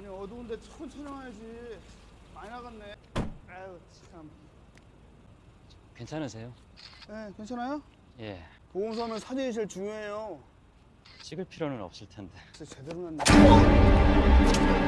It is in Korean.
아니 어두운데 천천히 와야지. 많이 나갔네. 아유 참. 괜찮으세요? 네 괜찮아요? 예. 보험서면 사진이 제일 중요해요. 찍을 필요는 없을 텐데. 진짜 제대로 났네.